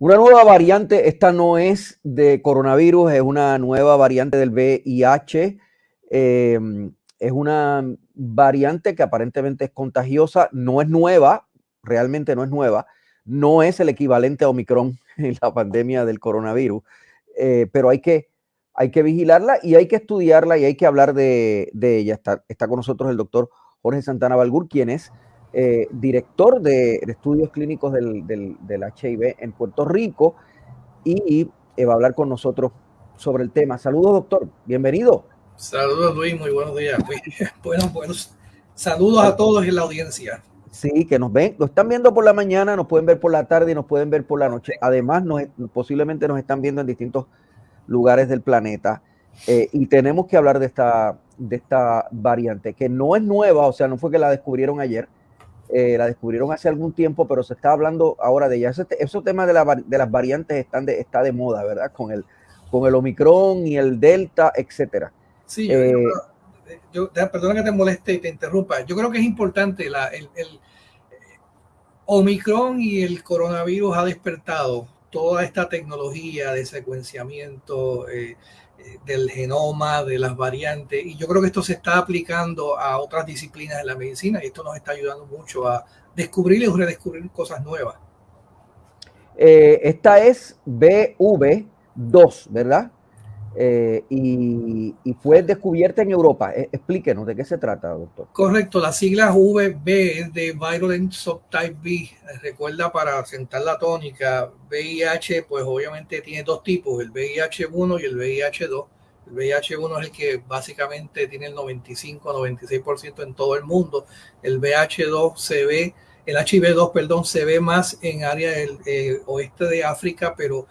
Una nueva variante, esta no es de coronavirus, es una nueva variante del VIH. Em, es una variante que aparentemente es contagiosa, no es nueva, realmente no es nueva, no es el equivalente a Omicron en la pandemia del coronavirus, eh, pero hay que, hay que vigilarla y hay que estudiarla y hay que hablar de, ella. Está, está, con nosotros el doctor Jorge Santana Balgur, quien es eh, director de, estudios clínicos del, HIV en Puerto Rico y eh, va a hablar con nosotros sobre el tema. Saludos, doctor. Bienvenido. Saludos, Luis. Muy buenos días. Buenos, buenos. Saludos a todos en la audiencia. Sí, que nos ven, nos están viendo por la mañana, nos pueden ver por la tarde y nos pueden ver por la noche. Además, nos, posiblemente nos están viendo en distintos lugares del planeta. Eh, y tenemos que hablar de esta, de esta variante, que no es nueva, o sea, no fue que la descubrieron ayer, eh, la descubrieron hace algún tiempo, pero se está hablando ahora de ella. esos temas de, las variantes están de, está de moda, ¿verdad? Con el, con el Omicron y el Delta, etcétera. Sí, eh, yo, perdona que te moleste y te interrumpa. Yo creo que es importante la, el, el Omicron y el coronavirus ha despertado toda esta tecnología de secuenciamiento, eh, eh, del genoma, de las variantes. Y yo creo que esto se está aplicando a otras disciplinas de la medicina y esto nos está ayudando mucho a descubrir y redescubrir cosas nuevas. Eh, esta es BV2, ¿verdad? Eh, y, fue descubierta en Europa. explíquenos de qué se trata, doctor. Correcto, la sigla VB es de Virulent Subtype B. Recuerda para sentar la tónica, VIH, pues obviamente tiene dos tipos, el VIH1 y el VIH2. El VIH1 es el que básicamente tiene el 95-96% en todo el mundo. El VIH2 se ve, el HIV2, perdón, se ve más en área del eh, oeste de África, pero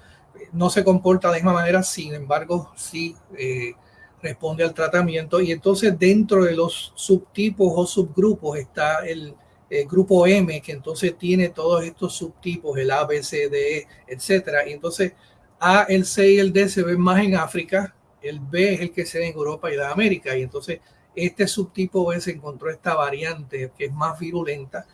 no se comporta de la misma manera, sin embargo, sí eh, responde al tratamiento. Y entonces dentro de los subtipos o subgrupos está el, grupo M, que entonces tiene todos estos subtipos, el A, B, C, D, E, etcétera. Y entonces A, el C y el D se ven más en África, el B es el que se ve en Europa y en América. Y entonces este subtipo B se encontró esta variante que es más virulenta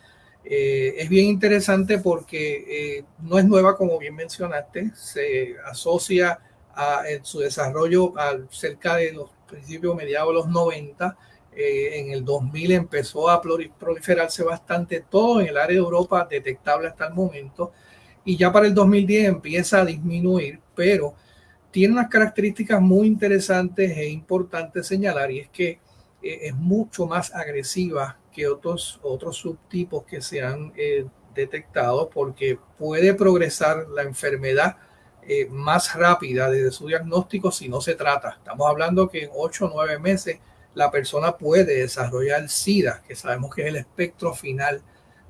eh, es bien interesante porque eh, no es nueva, como bien mencionaste, se asocia a, su desarrollo al, cerca de los principios mediados de los 90. Eh, en el 2000 empezó a proliferarse bastante todo en el área de Europa, detectable hasta el momento, y ya para el 2010 empieza a disminuir, pero tiene unas características muy interesantes e importantes señalar, y es que es mucho más agresiva que otros, otros subtipos que se han eh, detectado porque puede progresar la enfermedad eh, más rápida desde su diagnóstico si no se trata. Estamos hablando que en 8 o 9 meses la persona puede desarrollar SIDA, que sabemos que es el espectro final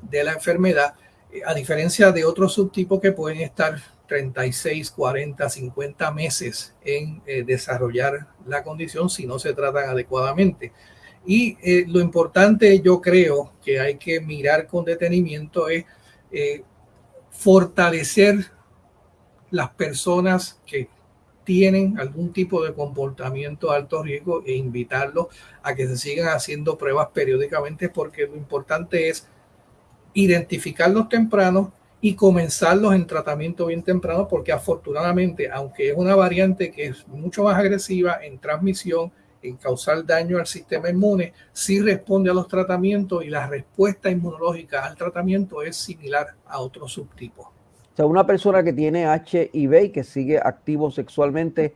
de la enfermedad, eh, a diferencia de otros subtipos que pueden estar 36, 40, 50 meses en desarrollar la condición si no se tratan adecuadamente. Y eh, lo importante yo creo que hay que mirar con detenimiento es eh, fortalecer las personas que tienen algún tipo de comportamiento de alto riesgo e invitarlos a que se sigan haciendo pruebas periódicamente porque lo importante es identificarlos temprano y comenzarlos en tratamiento bien temprano porque afortunadamente, aunque es una variante que es mucho más agresiva en transmisión, causar daño al sistema inmune, sí responde a los tratamientos y la respuesta inmunológica al tratamiento es similar a otros subtipos. O sea, una persona que tiene HIV y que sigue activo sexualmente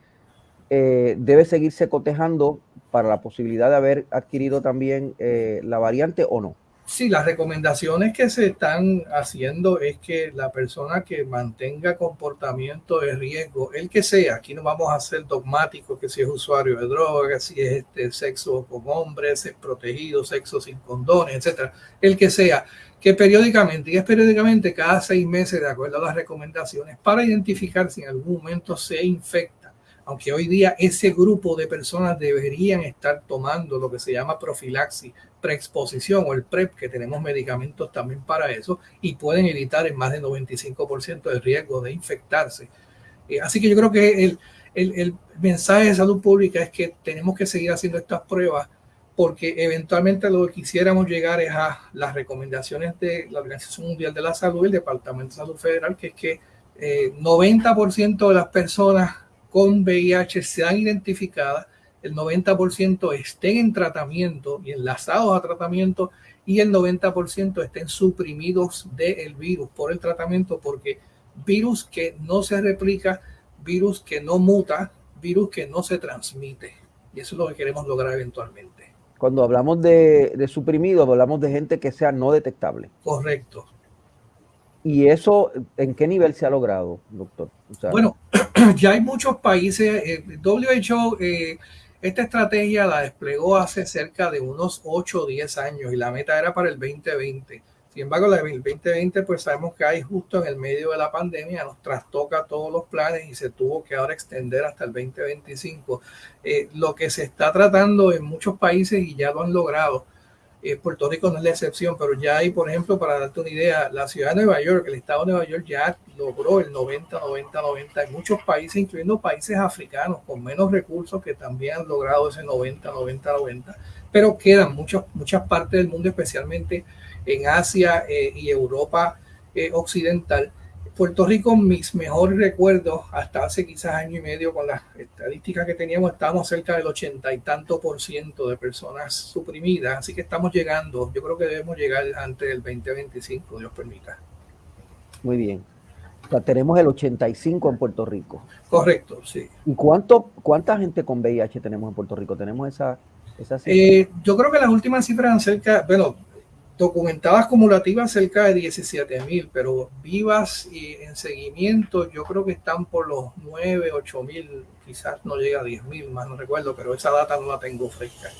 eh, debe seguirse cotejando para la posibilidad de haber adquirido también eh, la variante o no. Sí, las recomendaciones que se están haciendo es que la persona que mantenga comportamiento de riesgo, el que sea, aquí no vamos a ser dogmáticos que si es usuario de drogas, si es este sexo con hombres, es protegido, sexo sin condones, etcétera, el que sea, que periódicamente, y es periódicamente cada seis meses de acuerdo a las recomendaciones, para identificar si en algún momento se infecta aunque hoy día ese grupo de personas deberían estar tomando lo que se llama profilaxis, preexposición o el PrEP, que tenemos medicamentos también para eso y pueden evitar en más del 95% el riesgo de infectarse. Eh, así que yo creo que el, el, el mensaje de salud pública es que tenemos que seguir haciendo estas pruebas porque eventualmente lo que quisiéramos llegar es a las recomendaciones de la Organización Mundial de la Salud el Departamento de Salud Federal, que es que 90% de las personas con VIH se han identificado, el 90% estén en tratamiento y enlazados a tratamiento y el 90% estén suprimidos del virus por el tratamiento porque virus que no se replica, virus que no muta, virus que no se transmite. Y eso es lo que queremos lograr eventualmente. Cuando hablamos de, de suprimidos, hablamos de gente que sea no detectable. Correcto. ¿Y eso en qué nivel se ha logrado, doctor? bueno, ya hay muchos países. Eh, WHO, eh, esta estrategia la desplegó hace cerca de unos 8 o 10 años y la meta era para el 2020. Sin embargo, la del 2020, pues sabemos que hay justo en el medio de la pandemia, nos trastoca todos los planes y se tuvo que ahora extender hasta el 2025. Eh, lo que se está tratando en muchos países y ya lo han logrado eh, Puerto Rico no es la excepción, pero ya hay, por ejemplo, para darte una idea, la ciudad de Nueva York, el estado de Nueva York ya logró el 90, 90, 90. Hay muchos países, incluyendo países africanos con menos recursos, que también han logrado ese 90, 90, 90. Pero quedan muchas, muchas partes del mundo, especialmente en Asia eh, y Europa eh, Occidental, Puerto Rico, mis mejores recuerdos, hasta hace quizás año y medio con las estadísticas que teníamos, estábamos cerca del ochenta y tanto por ciento de personas suprimidas, así que estamos llegando, yo creo que debemos llegar antes del 2025, Dios permita. Muy bien. O sea, tenemos el 85 en Puerto Rico. Correcto, sí. ¿Y cuánto, cuánta gente con VIH tenemos en Puerto Rico? ¿Tenemos esa, esa eh, yo creo que las últimas cifras eran cerca, bueno, documentadas acumulativas cerca de 17 mil, pero vivas y en seguimiento yo creo que están por los 9, 8 mil, quizás no llega a 10 mil, más no recuerdo, pero esa data no la tengo fresca.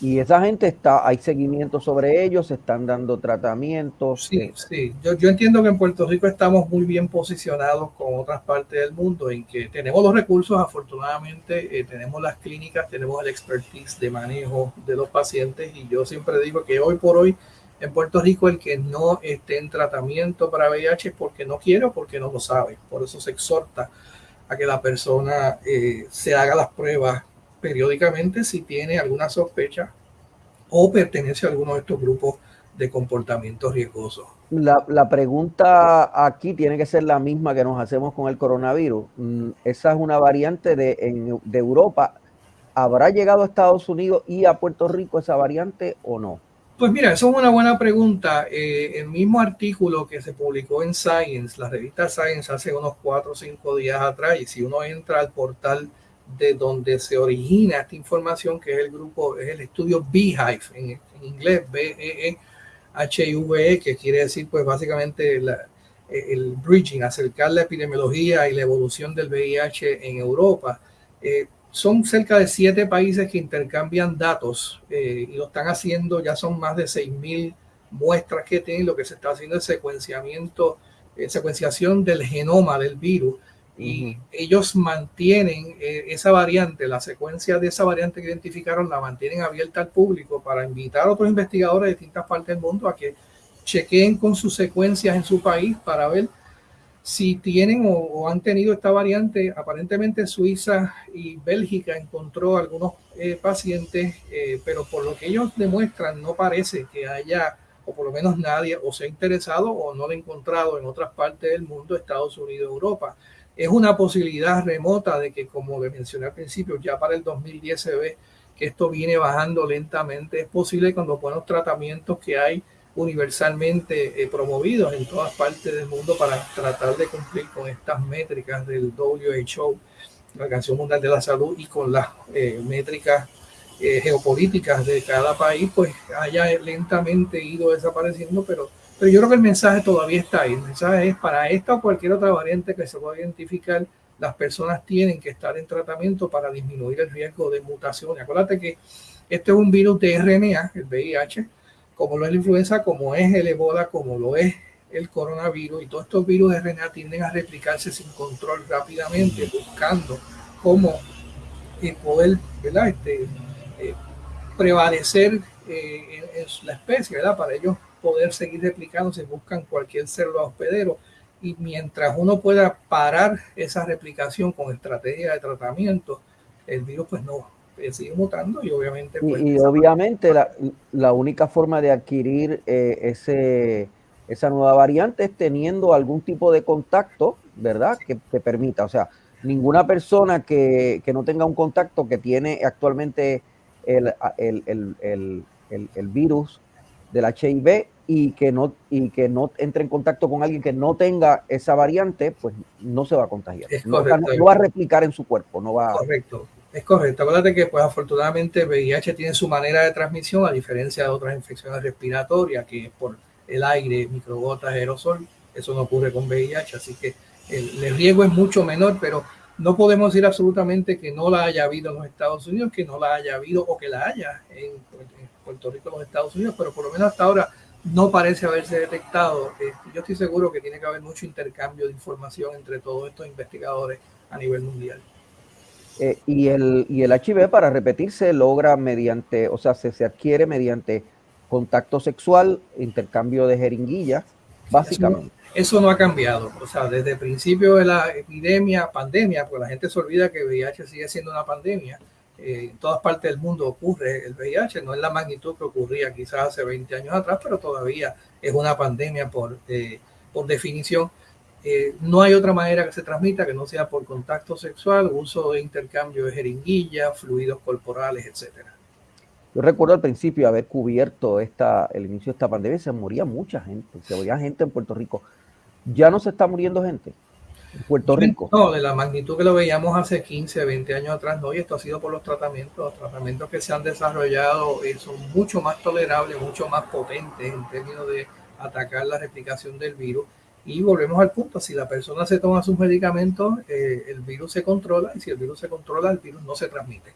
Y esa gente está, hay seguimiento sobre ellos, se están dando tratamientos. Sí, eh, sí. Yo, yo, entiendo que en Puerto Rico estamos muy bien posicionados con otras partes del mundo, en que tenemos los recursos, afortunadamente, eh, tenemos las clínicas, tenemos el expertise de manejo de los pacientes, y yo siempre digo que hoy por hoy en Puerto Rico el que no esté en tratamiento para VIH es porque no quiere o porque no lo sabe. Por eso se exhorta a que la persona eh, se haga las pruebas periódicamente si tiene alguna sospecha o pertenece a alguno de estos grupos de comportamiento riesgoso. La, la, pregunta aquí tiene que ser la misma que nos hacemos con el coronavirus. Mm, esa es una variante de, de Europa. ¿Habrá llegado a Estados Unidos y a Puerto Rico esa variante o no? Pues mira, eso es una buena pregunta. Eh, el mismo artículo que se publicó en Science, la revista Science, hace unos cuatro o cinco días atrás, y si uno entra al portal de donde se origina esta información, que es el grupo, es el estudio Beehive, en, inglés, B-E-E-H-I-V-E, que quiere decir, pues básicamente el bridging, acercar la epidemiología y la evolución del VIH en Europa. Eh, son cerca de siete países que intercambian datos eh, y lo están haciendo, ya son más de 6.000 muestras que tienen, lo que se está haciendo es secuenciamiento, eh, secuenciación del genoma del virus y ellos mantienen eh, esa variante, la secuencia de esa variante que identificaron, la mantienen abierta al público para invitar a otros investigadores de distintas partes del mundo a que chequeen con sus secuencias en su país para ver si tienen o, han tenido esta variante, aparentemente Suiza y Bélgica encontró algunos eh, pacientes, eh, pero por lo que ellos demuestran no parece que haya, o por lo menos nadie, o se ha interesado o no lo ha encontrado en otras partes del mundo, Estados Unidos, Europa. Es una posibilidad remota de que, como le mencioné al principio, ya para el 2010 se ve que esto viene bajando lentamente. Es posible con los buenos tratamientos que hay universalmente eh, promovidos en todas partes del mundo para tratar de cumplir con estas métricas del WHO, la Organización Mundial de la Salud, y con las eh, métricas eh, geopolíticas de cada país, pues haya lentamente ido desapareciendo, pero, pero yo creo que el mensaje todavía está ahí. El mensaje es para esta o cualquier otra variante que se pueda identificar, las personas tienen que estar en tratamiento para disminuir el riesgo de mutación. Acuérdate que este es un virus de RNA, el VIH, como lo es la influenza, como es el ebola, como lo es el coronavirus, y todos estos virus de RNA tienden a replicarse sin control rápidamente, buscando cómo eh, poder ¿verdad? Este, eh, prevalecer eh, en, la especie, ¿verdad? para ellos poder seguir replicándose, buscan cualquier célula hospedero, y mientras uno pueda parar esa replicación con estrategia de tratamiento, el virus pues no, eh, sigue mutando y obviamente... Pues, y, obviamente la, la, única forma de adquirir eh, ese, esa nueva variante es teniendo algún tipo de contacto ¿verdad? Que te permita, o sea, ninguna persona que, no tenga un contacto que tiene actualmente el, el, virus del HIV y que, no, y que no entre en contacto con alguien que no tenga esa variante, pues no se va a contagiar. no, va a replicar en su cuerpo, no va Correcto. Es correcto. Acuérdate que, pues, afortunadamente, VIH tiene su manera de transmisión, a diferencia de otras infecciones respiratorias, que es por el aire, microgotas, aerosol. Eso no ocurre con VIH, así que el, riesgo es mucho menor, pero no podemos decir absolutamente que no la haya habido en los Estados Unidos, que no la haya habido o que la haya en, Puerto Rico, los Estados Unidos, pero por lo menos hasta ahora no parece haberse detectado. Eh, yo estoy seguro que tiene que haber mucho intercambio de información entre todos estos investigadores a nivel mundial. Eh, y, el, y el HIV, para repetirse, logra mediante, o sea, se, se adquiere mediante contacto sexual, intercambio de jeringuillas, básicamente. Eso no, ha cambiado. O sea, desde el principio de la epidemia, pandemia, pues la gente se olvida que el VIH sigue siendo una pandemia. Eh, en todas partes del mundo ocurre el VIH, no es la magnitud que ocurría quizás hace 20 años atrás, pero todavía es una pandemia por, eh, por definición. Eh, no hay otra manera que se transmita que no sea por contacto sexual, uso de intercambio de jeringuillas, fluidos corporales, etcétera. Yo recuerdo al principio haber cubierto esta, el inicio de esta pandemia, se moría mucha gente, se moría gente en Puerto Rico. Ya no se está muriendo gente en Puerto Rico. No, de la magnitud que lo veíamos hace 15, 20 años atrás, no, y esto ha sido por los tratamientos. Los tratamientos que se han desarrollado eh, son mucho más tolerables, mucho más potentes en términos de atacar la replicación del virus y volvemos al punto, si la persona se toma sus medicamentos, eh, el virus se controla y si el virus se controla, el virus no se transmite.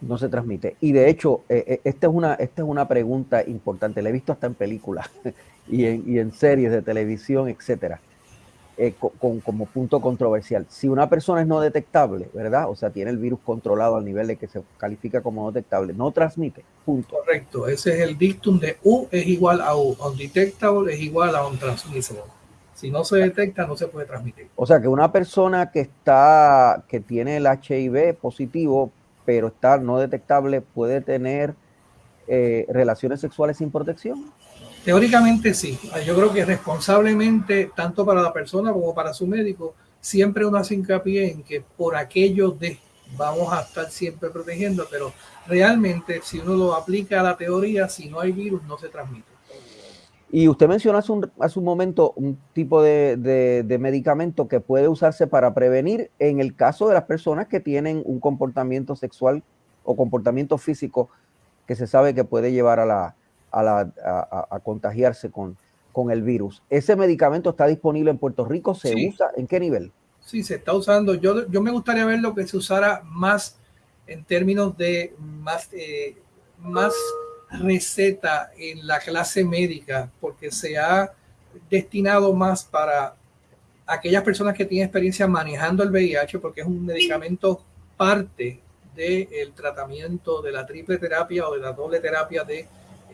No se transmite. Y de hecho, eh, eh, esta, es una, esta es una pregunta importante, la he visto hasta en películas y, en, y en series de televisión, etcétera, con, como punto controversial. Si una persona es no detectable, ¿verdad? O sea, tiene el virus controlado al nivel de que se califica como no detectable, no transmite, punto. Correcto, ese es el dictum de U es igual a U, undetectable es igual a untransmissible. Si no se detecta, no se puede transmitir. O sea que una persona que está, que tiene el HIV positivo, pero está no detectable, puede tener eh, relaciones sexuales sin protección. Teóricamente sí. Yo creo que responsablemente, tanto para la persona como para su médico, siempre uno hace hincapié en que por aquello de vamos a estar siempre protegiendo, pero realmente si uno lo aplica a la teoría, si no hay virus, no se transmite. Y usted mencionó hace un, hace un momento un tipo de, medicamento que puede usarse para prevenir en el caso de las personas que tienen un comportamiento sexual o comportamiento físico que se sabe que puede llevar a, la, a, la, a, contagiarse con, con el virus. ¿Ese medicamento está disponible en Puerto Rico? ¿Se usa? ¿En qué nivel? Sí, se está usando. Yo, yo me gustaría ver lo que se usara más en términos de más, eh, más receta en la clase médica porque se ha destinado más para aquellas personas que tienen experiencia manejando el VIH porque es un medicamento parte del tratamiento de la triple terapia o de la doble terapia de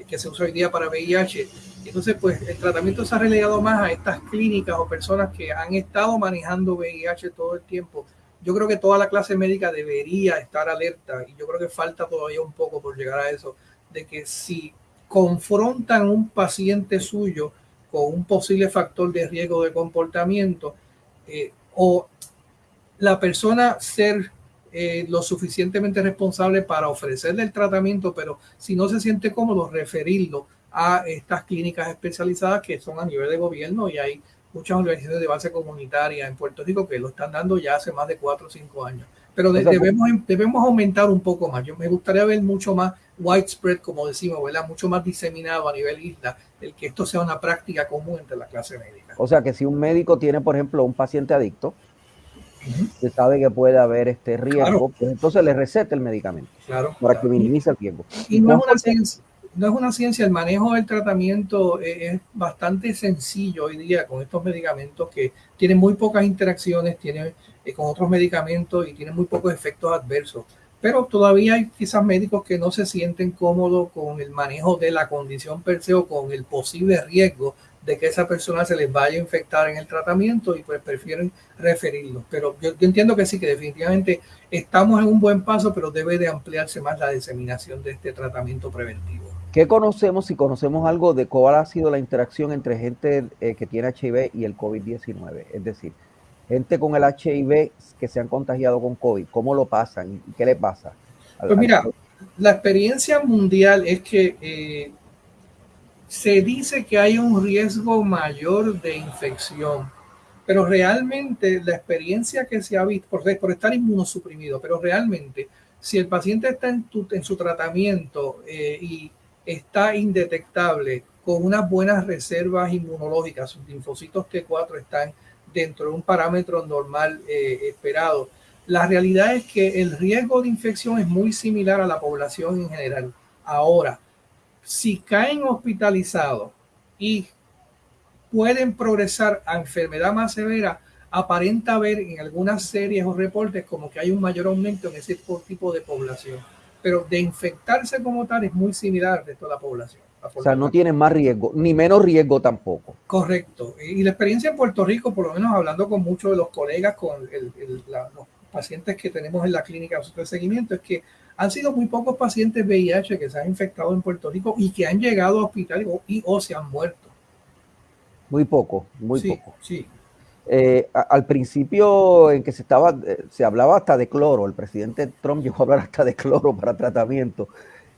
que se usa hoy día para VIH. Entonces, pues el tratamiento se ha relegado más a estas clínicas o personas que han estado manejando VIH todo el tiempo. Yo creo que toda la clase médica debería estar alerta y yo creo que falta todavía un poco por llegar a eso de que si confrontan un paciente suyo con un posible factor de riesgo de comportamiento eh, o la persona ser eh, lo suficientemente responsable para ofrecerle el tratamiento, pero si no se siente cómodo, referirlo a estas clínicas especializadas que son a nivel de gobierno y hay muchas organizaciones de base comunitaria en Puerto Rico que lo están dando ya hace más de cuatro o cinco años. Pero debemos, debemos aumentar un poco más. Yo me gustaría ver mucho más widespread, como decimos, ¿verdad? Mucho más diseminado a nivel isla, el que esto sea una práctica común entre la clase médica. O sea que si un médico tiene, por ejemplo, un paciente adicto, se sabe que puede haber este riesgo, pues entonces le receta el medicamento claro, para que minimice el riesgo. Y no es, una ciencia, no es una ciencia, el manejo del tratamiento es, bastante sencillo hoy día con estos medicamentos que tienen muy pocas interacciones tienen, eh, con otros medicamentos y tienen muy pocos efectos adversos. Pero todavía hay quizás médicos que no se sienten cómodos con el manejo de la condición per se o con el posible riesgo de que esa persona se les vaya a infectar en el tratamiento y pues prefieren referirlo. Pero yo, entiendo que sí, que definitivamente estamos en un buen paso, pero debe de ampliarse más la diseminación de este tratamiento preventivo. ¿Qué conocemos, si conocemos algo de cuál ha sido la interacción entre gente eh, que tiene HIV y el COVID-19? Es decir, gente con el HIV que se han contagiado con COVID, ¿cómo lo pasan? ¿Qué le pasa? Pues mira, la experiencia mundial es que eh, se dice que hay un riesgo mayor de infección, pero realmente la experiencia que se ha visto, por, estar inmunosuprimido, pero realmente si el paciente está en, en su tratamiento eh, y está indetectable con unas buenas reservas inmunológicas, sus linfocitos T4 están dentro de un parámetro normal eh, esperado. La realidad es que el riesgo de infección es muy similar a la población en general. Ahora, si caen hospitalizados y pueden progresar a enfermedad más severa, aparenta ver en algunas series o reportes como que hay un mayor aumento en ese tipo de población. Pero de infectarse como tal es muy similar de toda la población. O sea, no tienen más riesgo, ni menos riesgo tampoco. Correcto. Y la experiencia en Puerto Rico, por lo menos hablando con muchos de los colegas, con los pacientes que tenemos en la clínica de seguimiento, es que han sido muy pocos pacientes VIH que se han infectado en Puerto Rico y que han llegado a hospital y, o se han muerto. Muy poco, muy poco. Sí. Eh, al principio en que se estaba, eh, se hablaba hasta de cloro, el presidente Trump llegó a hablar hasta de cloro para tratamiento.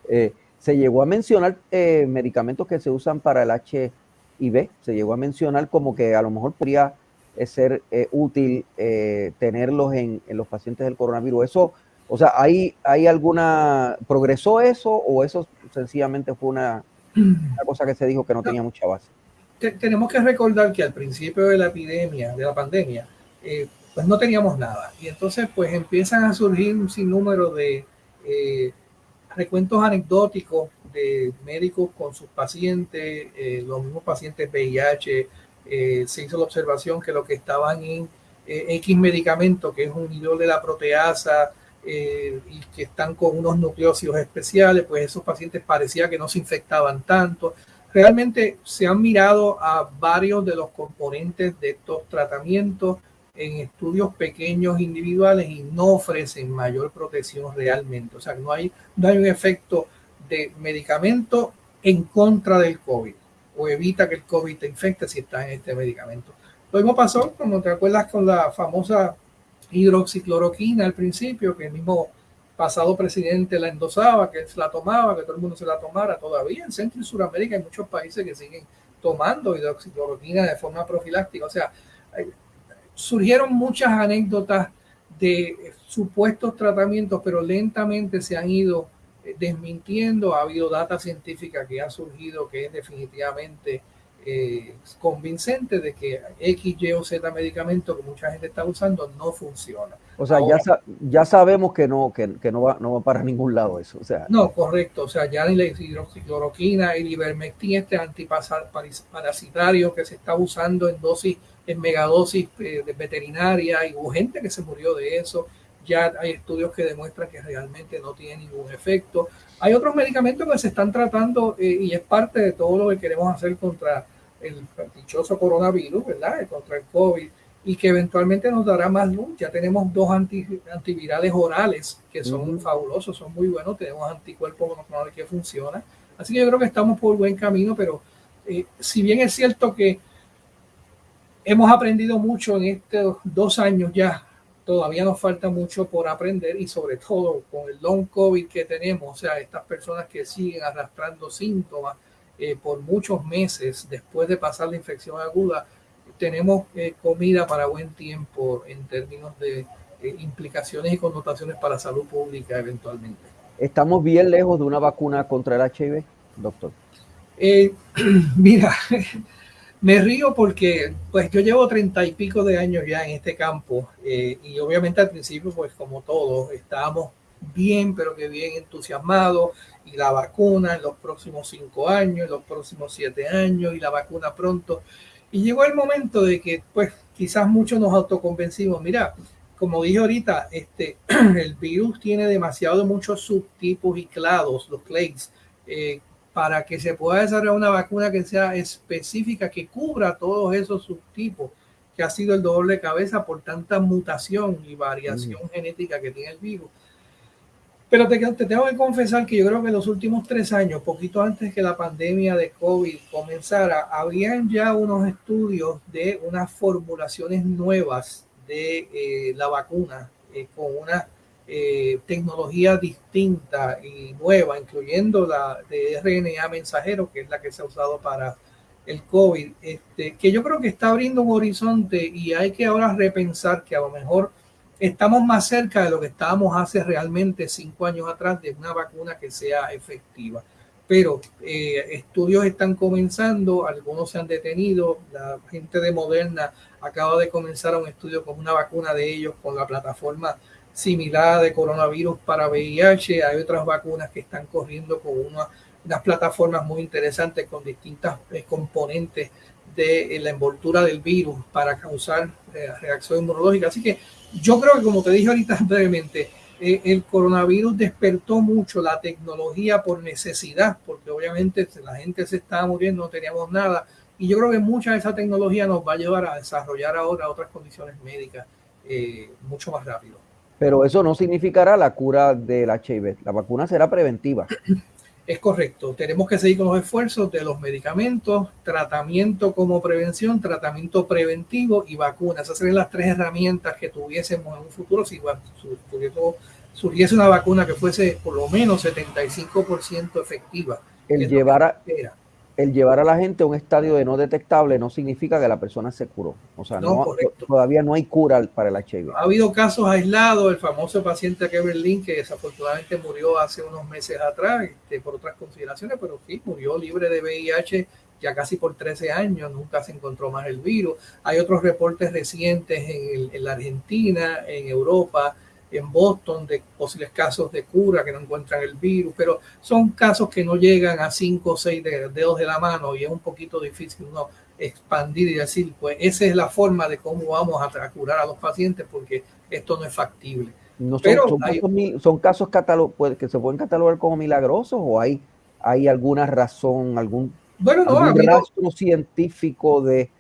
Eh, se llegó a mencionar medicamentos que se usan para el HIV, se llegó a mencionar como que a lo mejor podría ser útil tenerlos en, en, los pacientes del coronavirus. Eso, o sea, ¿hay, hay alguna, progresó eso o eso sencillamente fue una, una cosa que se dijo que no tenía mucha base? tenemos que recordar que al principio de la epidemia, de la pandemia, eh, pues no teníamos nada. Y entonces pues empiezan a surgir un sinnúmero de eh, recuentos anecdóticos de médicos con sus pacientes, eh, los mismos pacientes VIH. se hizo la observación que lo que estaban en X medicamento, que es un inhibidor de la proteasa, y que están con unos nucleócidos especiales, pues esos pacientes parecía que no se infectaban tanto realmente se han mirado a varios de los componentes de estos tratamientos en estudios pequeños individuales y no ofrecen mayor protección realmente. O sea, no hay, no hay un efecto de medicamento en contra del COVID o evita que el COVID te infecte si estás en este medicamento. Lo mismo pasó, como te acuerdas, con la famosa hidroxicloroquina al principio, que el mismo pasado presidente la endosaba, que la tomaba, que todo el mundo se la tomara. Todavía en Centro y Sudamérica hay muchos países que siguen tomando hidroxicloroquina de forma profiláctica. O sea, surgieron muchas anécdotas de supuestos tratamientos, pero lentamente se han ido eh, desmintiendo. Ha habido data científica que ha surgido que es definitivamente eh, convincente de que X, Y o Z medicamento que mucha gente está usando no funciona. O sea, ya, ya sabemos que no, que, no, va, no va para ningún lado eso. O sea, no, correcto. O sea, ya ni la hidroxicloroquina, el ivermectin, este antiparasitario que se está usando en dosis, en megadosis eh, de veterinaria, y hubo gente que se murió de eso. Ya hay estudios que demuestran que realmente no tiene ningún efecto. Hay otros medicamentos que se están tratando eh, y es parte de todo lo que queremos hacer contra el dichoso coronavirus, ¿verdad? Contra el COVID y que eventualmente nos dará más luz. Ya tenemos dos antivirales orales que son fabulosos, son muy buenos. Tenemos anticuerpos monoclonales que funcionan. Así que yo creo que estamos por buen camino, pero eh, si bien es cierto que hemos aprendido mucho en estos dos años ya, todavía nos falta mucho por aprender y sobre todo con el long COVID que tenemos, o sea, estas personas que siguen arrastrando síntomas eh, por muchos meses después de pasar la infección aguda, tenemos eh, comida para buen tiempo en términos de eh, implicaciones y connotaciones para salud pública eventualmente. ¿Estamos bien lejos de una vacuna contra el HIV, doctor? Mira, me río porque pues yo llevo treinta y pico de años ya en este campo y obviamente al principio pues como todos estábamos bien, pero que bien entusiasmados y la vacuna en los próximos cinco años, en los próximos siete años y la vacuna pronto. Y llegó el momento de que, pues, quizás muchos nos autoconvencimos. Mira, como dije ahorita, este, el virus tiene demasiado muchos subtipos y clados, los clades, eh, para que se pueda desarrollar una vacuna que sea específica, que cubra todos esos subtipos, que ha sido el dolor de cabeza por tanta mutación y variación mm. genética que tiene el virus. Pero te, tengo que confesar que yo creo que en los últimos tres años, poquito antes que la pandemia de COVID comenzara, habían ya unos estudios de unas formulaciones nuevas de la vacuna con una tecnología distinta y nueva, incluyendo la de RNA mensajero, que es la que se ha usado para el COVID, este, que yo creo que está abriendo un horizonte y hay que ahora repensar que a lo mejor estamos más cerca de lo que estábamos hace realmente cinco años atrás de una vacuna que sea efectiva. Pero eh, estudios están comenzando, algunos se han detenido, la gente de Moderna acaba de comenzar un estudio con una vacuna de ellos con la plataforma similar de coronavirus para VIH, hay otras vacunas que están corriendo con una unas plataformas muy interesantes con distintas eh, componentes de eh, la envoltura del virus para causar eh, reacción inmunológica. Así que yo creo que, como te dije ahorita brevemente, el coronavirus despertó mucho la tecnología por necesidad, porque obviamente la gente se estaba muriendo, no teníamos nada. Y yo creo que mucha de esa tecnología nos va a llevar a desarrollar ahora otras condiciones médicas mucho más rápido. Pero eso no significará la cura del HIV. La vacuna será preventiva. Es correcto, tenemos que seguir con los esfuerzos de los medicamentos, tratamiento como prevención, tratamiento preventivo y vacunas. Esas serían las tres herramientas que tuviésemos en un futuro si surgiese una vacuna que fuese por lo menos 75% efectiva. El llevar a, el llevar a la gente a un estadio de no detectable no significa que la persona se curó. O sea, no, todavía no hay cura para el HIV. Ha habido casos aislados, el famoso paciente de Berlín que desafortunadamente murió hace unos meses atrás este, por otras consideraciones, pero sí, murió libre de VIH ya casi por 13 años, nunca se encontró más el virus. Hay otros reportes recientes en, en la Argentina, en Europa, en Boston de posibles casos de cura que no encuentran el virus, pero son casos que no llegan a cinco o seis dedos de la mano y es un poquito difícil uno expandir y decir, pues esa es la forma de cómo vamos a, curar a los pacientes porque esto no es factible. No son, pero son, casos, que se pueden catalogar como milagrosos o hay, hay alguna razón, algún, bueno, rastro científico de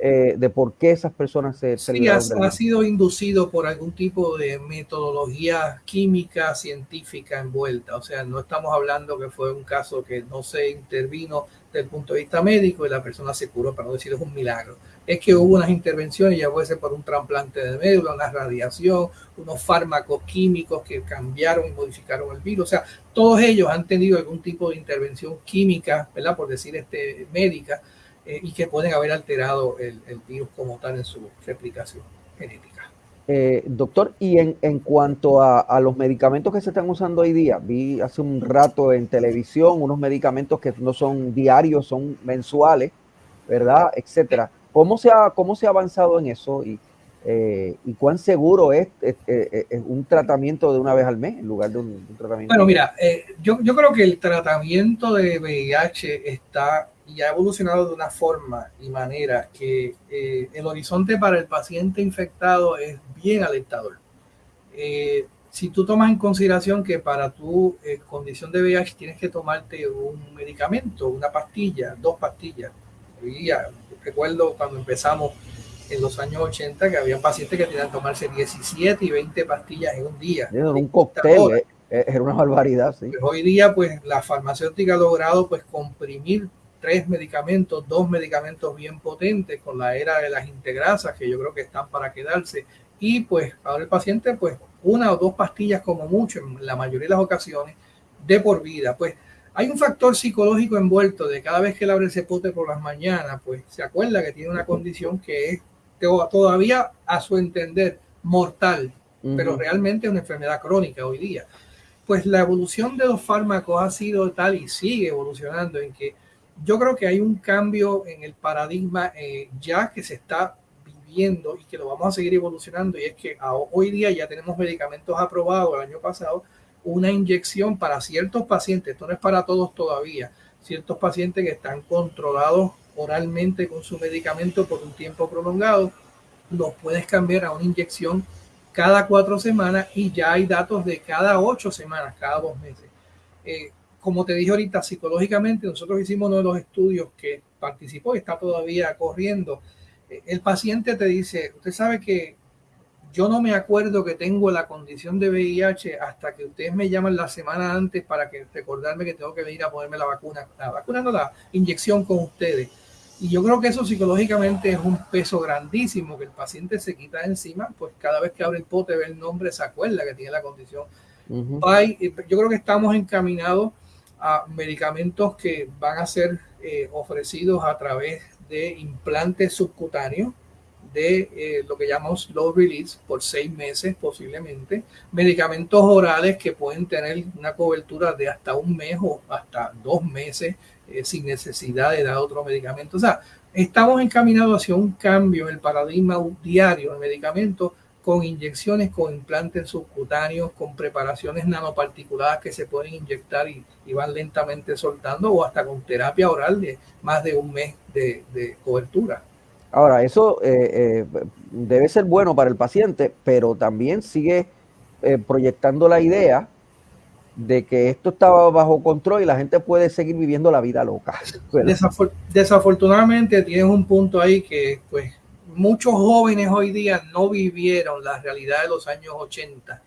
eh, de por qué esas personas se... Sí, ha, sido inducido por algún tipo de metodología química científica envuelta. O sea, no estamos hablando que fue un caso que no se intervino desde el punto de vista médico y la persona se curó, para no decir es un milagro. Es que hubo unas intervenciones, ya puede ser por un trasplante de médula, una radiación, unos fármacos químicos que cambiaron y modificaron el virus. O sea, todos ellos han tenido algún tipo de intervención química, ¿verdad? Por decir este, médica, eh, y que pueden haber alterado el, virus como tal en su replicación genética. Eh, doctor, y en, en cuanto a, a, los medicamentos que se están usando hoy día, vi hace un rato en televisión unos medicamentos que no son diarios, son mensuales, ¿verdad? Etcétera. ¿Cómo se ha, cómo se ha avanzado en eso y, eh, y cuán seguro es, un tratamiento de una vez al mes en lugar de un, tratamiento? Bueno, mira, yo, yo creo que el tratamiento de VIH está y ha evolucionado de una forma y manera que eh, el horizonte para el paciente infectado es bien alentador. Eh, si tú tomas en consideración que para tu eh, condición de VIH tienes que tomarte un medicamento, una pastilla, dos pastillas. recuerdo cuando empezamos en los años 80 que había pacientes que tenían que tomarse 17 y 20 pastillas en un día. Era un cóctel, era una barbaridad. Sí. Pues hoy día, pues la farmacéutica ha logrado pues comprimir tres medicamentos, dos medicamentos bien potentes con la era de las integrasas que yo creo que están para quedarse y pues ahora el paciente pues una o dos pastillas como mucho en la mayoría de las ocasiones de por vida. Pues hay un factor psicológico envuelto de cada vez que él abre ese pote por las mañanas, pues se acuerda que tiene una condición que es todavía a su entender mortal, pero realmente es una enfermedad crónica hoy día. Pues la evolución de los fármacos ha sido tal y sigue evolucionando en que yo creo que hay un cambio en el paradigma eh, ya que se está viviendo y que lo vamos a seguir evolucionando y es que hoy día ya tenemos medicamentos aprobados el año pasado, una inyección para ciertos pacientes, esto no es para todos todavía, ciertos pacientes que están controlados oralmente con su medicamento por un tiempo prolongado, los puedes cambiar a una inyección cada cuatro semanas y ya hay datos de cada ocho semanas, cada dos meses. Eh, como te dije ahorita, psicológicamente nosotros hicimos uno de los estudios que participó y está todavía corriendo. Eh, el paciente te dice, usted sabe que yo no me acuerdo que tengo la condición de VIH hasta que ustedes me llaman la semana antes para que recordarme que tengo que venir a ponerme la vacuna. La vacuna no, la inyección con ustedes. Y yo creo que eso psicológicamente es un peso grandísimo que el paciente se quita encima, pues cada vez que abre el pote ve el nombre, se acuerda que tiene la condición. yo creo que estamos encaminados a medicamentos que van a ser eh, ofrecidos a través de implantes subcutáneos de eh, lo que llamamos low release por seis meses posiblemente, medicamentos orales que pueden tener una cobertura de hasta un mes o hasta dos meses eh, sin necesidad de dar otro medicamento. O sea, estamos encaminados hacia un cambio en el paradigma diario de medicamentos con inyecciones, con implantes subcutáneos, con preparaciones nanoparticuladas que se pueden inyectar y, van lentamente soltando, o hasta con terapia oral de más de un mes de, cobertura. Ahora, eso eh, eh, debe ser bueno para el paciente, pero también sigue eh, proyectando la idea de que esto estaba bajo control y la gente puede seguir viviendo la vida loca. desafortunadamente tienes un punto ahí que pues muchos jóvenes hoy día no vivieron la realidad de los años 80,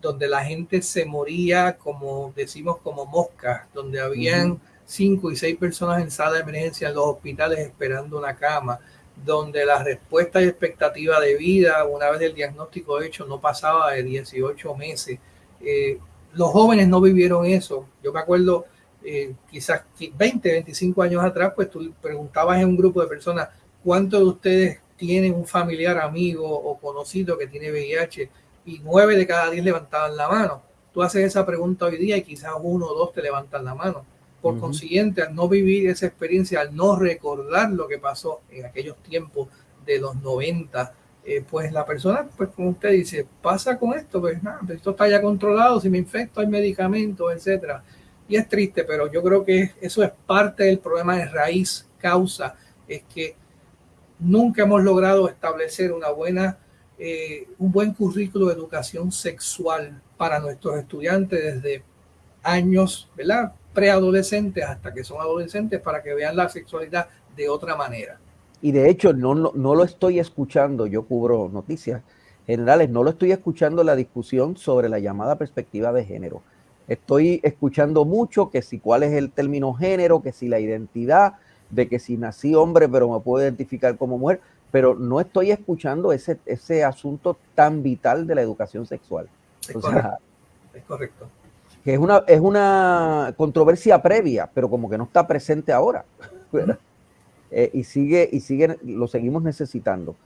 donde la gente se moría, como decimos, como moscas, donde habían cinco y seis personas en sala de emergencia en los hospitales esperando una cama, donde la respuesta y expectativa de vida, una vez el diagnóstico hecho, no pasaba de 18 meses. Eh, los jóvenes no vivieron eso. Yo me acuerdo, eh, quizás 20, 25 años atrás, pues tú preguntabas en un grupo de personas, ¿cuántos de ustedes tienen un familiar, amigo o conocido que tiene VIH y nueve de cada diez levantaban la mano. Tú haces esa pregunta hoy día y quizás uno o dos te levantan la mano. Por consiguiente, al no vivir esa experiencia, al no recordar lo que pasó en aquellos tiempos de los 90, eh, pues la persona, pues como usted dice, pasa con esto, pues nada, pues esto está ya controlado, si me infecto hay medicamentos, etcétera. Y es triste, pero yo creo que eso es parte del problema de raíz, causa, es que nunca hemos logrado establecer una buena, eh, un buen currículo de educación sexual para nuestros estudiantes desde años, ¿verdad? Preadolescentes hasta que son adolescentes para que vean la sexualidad de otra manera. Y de hecho, no, no, lo estoy escuchando, yo cubro noticias generales, no lo estoy escuchando la discusión sobre la llamada perspectiva de género. Estoy escuchando mucho que si cuál es el término género, que si la identidad, de que si nací hombre, pero me puedo identificar como mujer, pero no estoy escuchando ese, ese asunto tan vital de la educación sexual. Es, correcto. es correcto. Que es una, es una controversia previa, pero como que no está presente ahora. Eh, y sigue, y sigue, lo seguimos necesitando.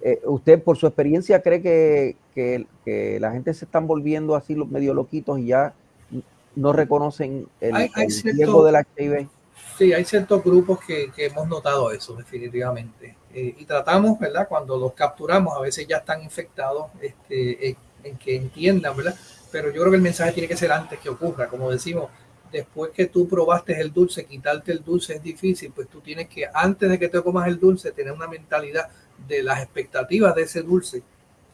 Eh, ¿Usted, por su experiencia, cree que, que, la gente se están volviendo así medio loquitos y ya no reconocen el, riesgo del HIV? Sí, hay ciertos grupos que, hemos notado eso, definitivamente. Eh, y tratamos, ¿verdad? Cuando los capturamos, a veces ya están infectados, este, en, que entiendan, ¿verdad? Pero yo creo que el mensaje tiene que ser antes que ocurra. Como decimos, después que tú probaste el dulce, quitarte el dulce es difícil, pues tú tienes que, antes de que te comas el dulce, tener una mentalidad de las expectativas de ese dulce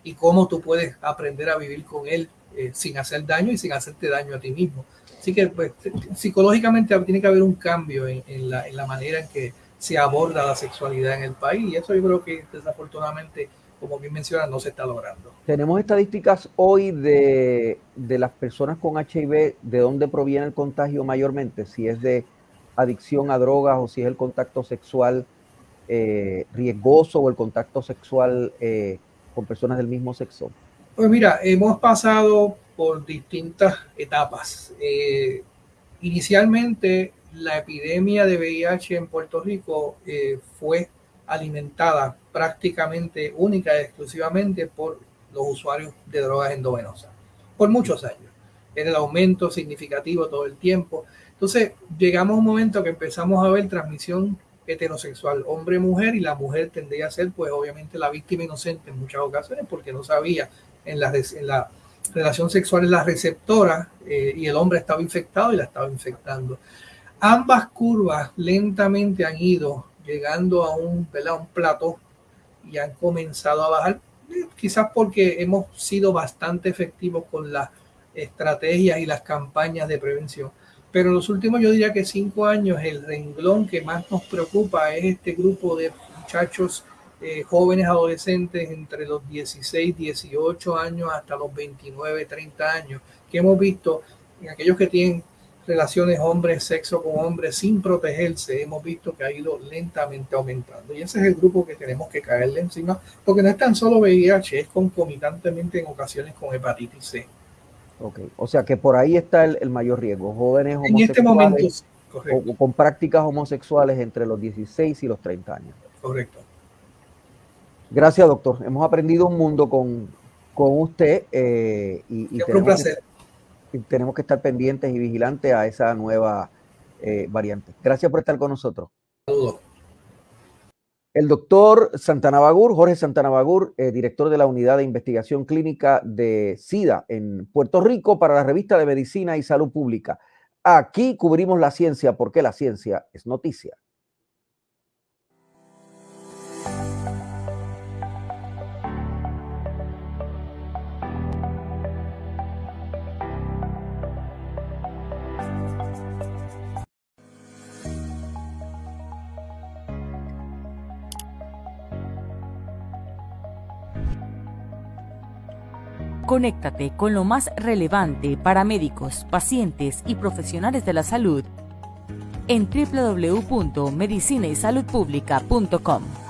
y cómo tú puedes aprender a vivir con él eh, sin hacer daño y sin hacerte daño a ti mismo. Así que pues, psicológicamente tiene que haber un cambio en, la, manera en que se aborda la sexualidad en el país y eso yo creo que desafortunadamente, como bien menciona, no se está logrando. Tenemos estadísticas hoy de, las personas con HIV, de dónde proviene el contagio mayormente, si es de adicción a drogas o si es el contacto sexual eh, riesgoso o el contacto sexual eh, con personas del mismo sexo. Pues mira, hemos pasado por distintas etapas. Eh, inicialmente, la epidemia de VIH en Puerto Rico eh, fue alimentada prácticamente única y exclusivamente por los usuarios de drogas endovenosas, por muchos años. Era el aumento significativo todo el tiempo. Entonces, llegamos a un momento que empezamos a ver transmisión heterosexual, hombre-mujer, y la mujer tendría a ser, pues, obviamente, la víctima inocente en muchas ocasiones porque no sabía en la, en la relación sexual en la receptora eh, y el hombre estaba infectado y la estaba infectando. Ambas curvas lentamente han ido llegando a un, un plato y han comenzado a bajar, eh, quizás porque hemos sido bastante efectivos con las estrategias y las campañas de prevención. Pero en los últimos, yo diría que cinco años, el renglón que más nos preocupa es este grupo de muchachos eh, jóvenes adolescentes entre los 16, 18 años hasta los 29, 30 años, que hemos visto en aquellos que tienen relaciones hombres, sexo con hombres sin protegerse, hemos visto que ha ido lentamente aumentando. Y ese es el grupo que tenemos que caerle encima, porque no es tan solo VIH, es concomitantemente en ocasiones con hepatitis C. Ok, o sea que por ahí está el, mayor riesgo. Jóvenes homosexuales en este momento, o, con prácticas homosexuales entre los 16 y los 30 años. Correcto. Gracias, doctor. Hemos aprendido un mundo con, con usted eh, y, y un placer tenemos que estar pendientes y vigilantes a esa nueva eh, variante. Gracias por estar con nosotros. Saludos. El doctor Santana Bagur, Jorge Santana Bagur, eh, director de la Unidad de Investigación Clínica de SIDA en Puerto Rico para la revista de Medicina y Salud Pública. Aquí cubrimos la ciencia porque la ciencia es noticia. Conéctate con lo más relevante para médicos, pacientes y profesionales de la salud en www.medicinaysaludpublica.com.